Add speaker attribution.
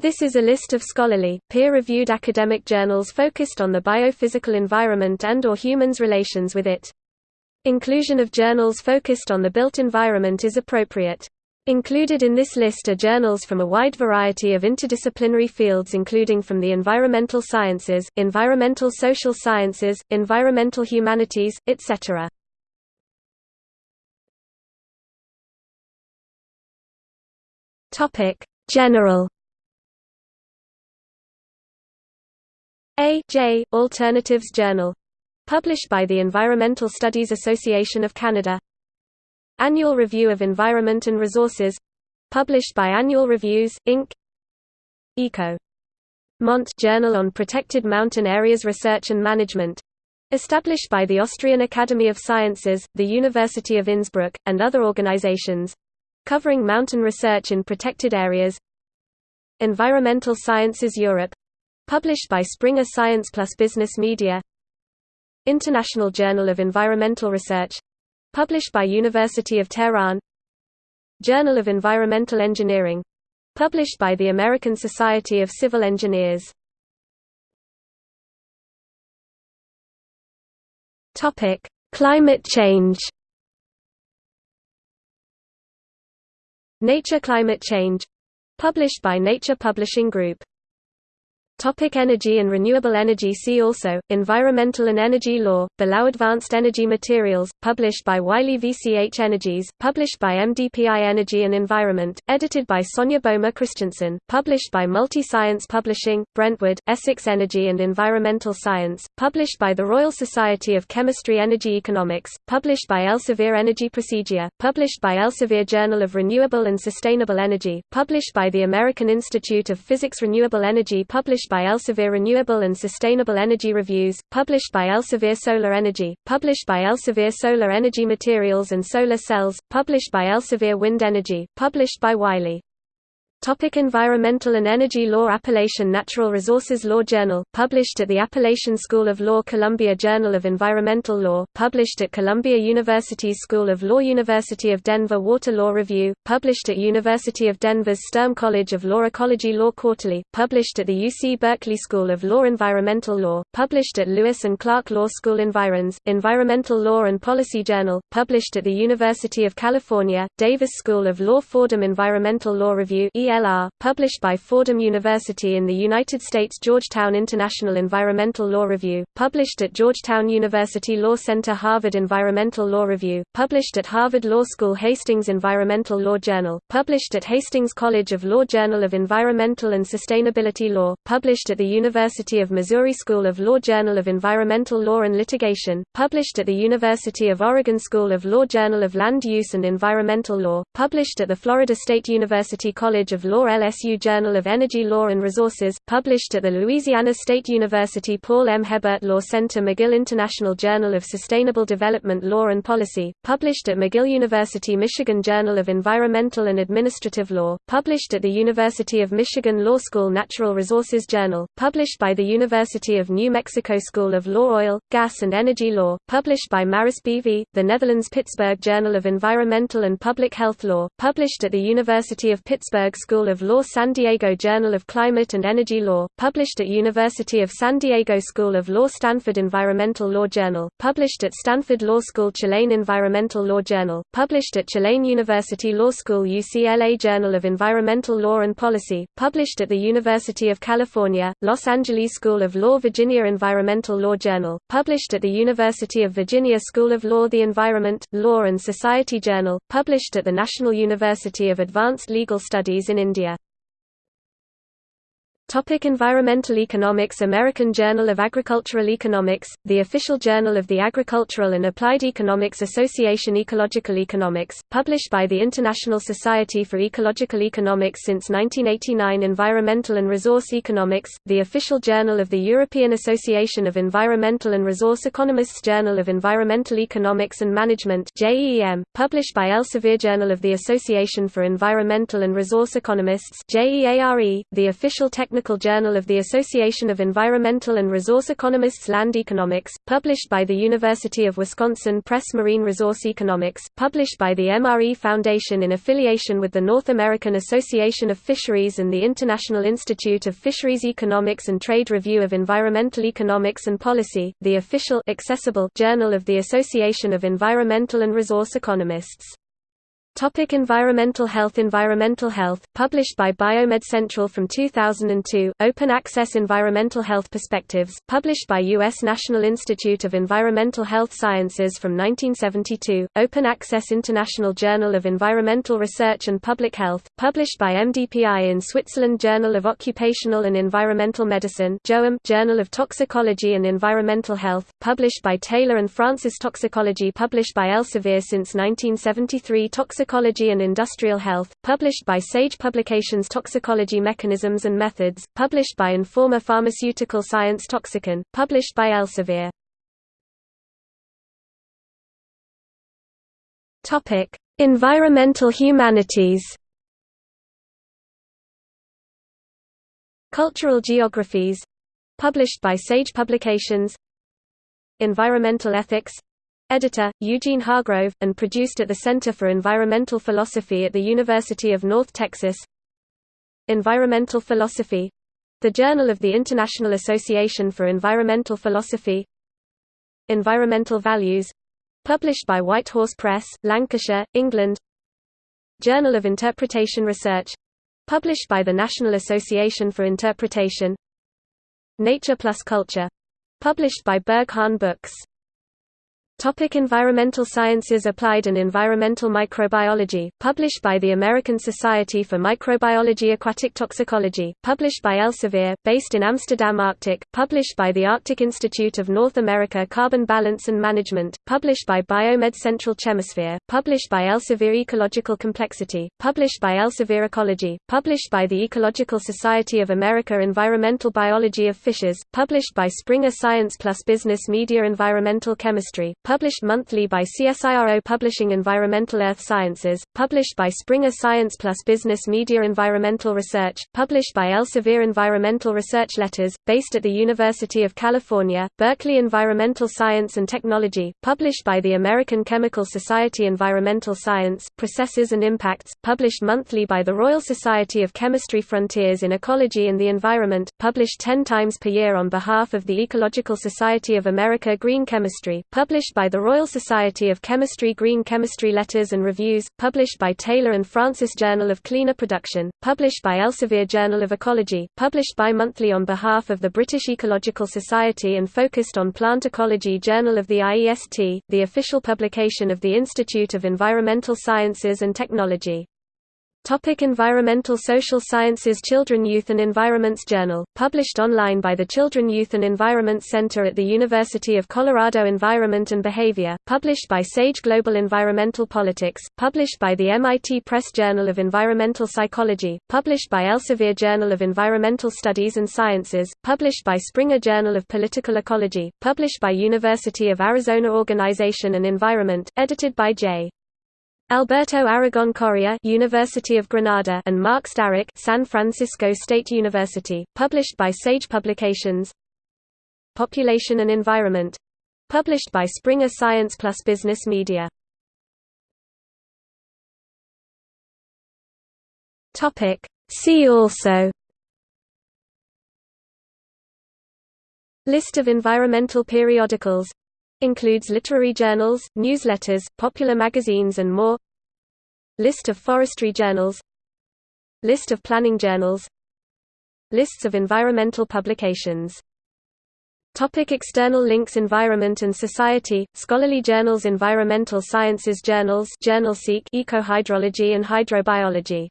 Speaker 1: This is a list of scholarly, peer-reviewed academic journals focused on the biophysical environment and or humans' relations with it. Inclusion of journals focused on the built environment is appropriate. Included in this list are journals from a wide variety of interdisciplinary fields including from the environmental sciences, environmental social sciences, environmental humanities, etc. General A. J. Alternatives Journal. Published by the Environmental Studies Association of Canada. Annual Review of Environment and Resources. Published by Annual Reviews, Inc. Eco. Mont Journal on Protected Mountain Areas Research and Management. Established by the Austrian Academy of Sciences, the University of Innsbruck, and other organizations. Covering mountain research in protected areas. Environmental Sciences Europe Published by Springer Science Plus Business Media International Journal of Environmental Research Published by University of Tehran Journal of Environmental Engineering Published by the American Society of Civil Engineers. Climate change. Nature Climate Change Published by Nature Publishing Group Topic energy and renewable energy See also, Environmental and Energy Law, Below Advanced Energy Materials, published by Wiley VCH Energies, published by MDPI Energy and Environment, edited by Sonia Boehmer Christiansen, published by Multi-Science Publishing, Brentwood, Essex Energy and Environmental Science, published by the Royal Society of Chemistry Energy Economics, published by Elsevier Energy Procedia, published by Elsevier Journal of Renewable and Sustainable Energy, published by the American Institute of Physics Renewable Energy published by Elsevier Renewable and Sustainable Energy Reviews, published by Elsevier Solar Energy, published by Elsevier Solar Energy Materials and Solar Cells, published by Elsevier Wind Energy, published by Wiley. Topic environmental and Energy Law Appalachian Natural Resources Law Journal, published at the Appalachian School of Law Columbia Journal of Environmental Law, published at Columbia University's School of Law University of Denver Water Law Review, published at University of Denver's Sturm College of Law Ecology Law Quarterly, published at the UC Berkeley School of Law Environmental Law, published at Lewis and Clark Law School Environs, Environmental Law and Policy Journal, published at the University of California, Davis School of Law Fordham Environmental Law Review ELR, published by Fordham University in the United States Georgetown International Environmental Law Review, published at Georgetown University Law Center Harvard Environmental Law Review, published at Harvard Law School Hastings Environmental Law Journal, published at Hastings College of Law Journal of Environmental and Sustainability Law, published at the University of Missouri School of Law Journal of Environmental Law and Litigation, published at the University of Oregon School of Law Journal of Land Use and Environmental Law, published at the Florida State University College of Law LSU Journal of Energy Law and Resources, published at the Louisiana State University Paul M. Hebert Law Center McGill International Journal of Sustainable Development Law and Policy, published at McGill University Michigan Journal of Environmental and Administrative Law, published at the University of Michigan Law School Natural Resources Journal, published by the University of New Mexico School of Law Oil, Gas and Energy Law, published by Maris BV, the Netherlands Pittsburgh Journal of Environmental and Public Health Law, published at the University of Pittsburgh School of Law San Diego Journal of Climate and Energy Law, published at University of San Diego School of Law Stanford Environmental Law Journal, published at Stanford Law School Tulane Environmental Law Journal, published at Tulane University Law School UCLA Journal of Environmental Law and Policy, published at the University of California, Los Angeles School of Law Virginia Environmental Law Journal, published at the University of Virginia School of Law The Environment, Law and Society Journal, published at the National University of Advanced Legal Studies in India. Topic environmental economics American Journal of Agricultural Economics, the official journal of the Agricultural and Applied Economics Association Ecological Economics, published by the International Society for Ecological Economics since 1989 Environmental and Resource Economics, the official journal of the European Association of Environmental and Resource Economists Journal of Environmental Economics and Management JEM, published by Elsevier Journal of the Association for Environmental and Resource Economists JEARE, the official technical Journal of the Association of Environmental and Resource Economists Land Economics, published by the University of Wisconsin Press Marine Resource Economics, published by the MRE Foundation in affiliation with the North American Association of Fisheries and the International Institute of Fisheries Economics and Trade Review of Environmental Economics and Policy, the official accessible journal of the Association of Environmental and Resource Economists. Topic environmental health Environmental health, published by Biomed Central from 2002, Open Access Environmental Health Perspectives, published by U.S. National Institute of Environmental Health Sciences from 1972, Open Access International Journal of Environmental Research and Public Health, published by MDPI in Switzerland Journal of Occupational and Environmental Medicine Journal of Toxicology and Environmental Health, published by Taylor and Francis Toxicology published by Elsevier since 1973 Toxicology Toxicology and Industrial Health, published by Sage Publications Toxicology Mechanisms and Methods, published by Informa Pharmaceutical Science Toxicon, published by Elsevier. Environmental Humanities. Cultural Geographies, published by Sage Publications. Environmental Ethics, Editor, Eugene Hargrove, and produced at the Center for Environmental Philosophy at the University of North Texas. Environmental Philosophy. The Journal of the International Association for Environmental Philosophy. Environmental Values. Published by Whitehorse Press, Lancashire, England. Journal of Interpretation Research. Published by the National Association for Interpretation. Nature Plus Culture. Published by Berghahn Books Topic environmental Sciences Applied and Environmental Microbiology, published by the American Society for Microbiology Aquatic Toxicology, published by Elsevier, based in Amsterdam Arctic, published by the Arctic Institute of North America Carbon Balance and Management, published by Biomed Central Chemosphere, published by Elsevier Ecological Complexity, published by Elsevier Ecology, published by the Ecological Society of America Environmental Biology of Fishes, published by Springer Science Plus Business Media Environmental Chemistry, published monthly by CSIRO Publishing Environmental Earth Sciences, published by Springer Science Plus Business Media Environmental Research, published by Elsevier Environmental Research Letters, based at the University of California, Berkeley Environmental Science and Technology, published by the American Chemical Society Environmental Science, Processes and Impacts, published monthly by the Royal Society of Chemistry Frontiers in Ecology and the Environment, published 10 times per year on behalf of the Ecological Society of America Green Chemistry, published by by the Royal Society of Chemistry Green Chemistry Letters and Reviews, published by Taylor and Francis Journal of Cleaner Production, published by Elsevier Journal of Ecology, published bi-monthly on behalf of the British Ecological Society and focused on plant ecology Journal of the IEST, the official publication of the Institute of Environmental Sciences and Technology. Topic environmental Social Sciences Children Youth and Environments Journal, published online by the Children Youth and Environment Center at the University of Colorado Environment and Behavior, published by Sage Global Environmental Politics, published by the MIT Press Journal of Environmental Psychology, published by Elsevier Journal of Environmental Studies and Sciences, published by Springer Journal of Political Ecology, published by University of Arizona Organization and Environment, edited by J. Alberto Aragon Correa University of Granada and Mark Starik San Francisco State University, published by Sage Publications. Population and Environment. Published by Springer Science Plus Business Media. Topic. See also. List of environmental periodicals Includes literary journals, newsletters, popular magazines and more. List of forestry journals. List of planning journals. Lists of environmental publications. Topic external links Environment and Society, scholarly journals Environmental Sciences Journals Journal Seek Ecohydrology and Hydrobiology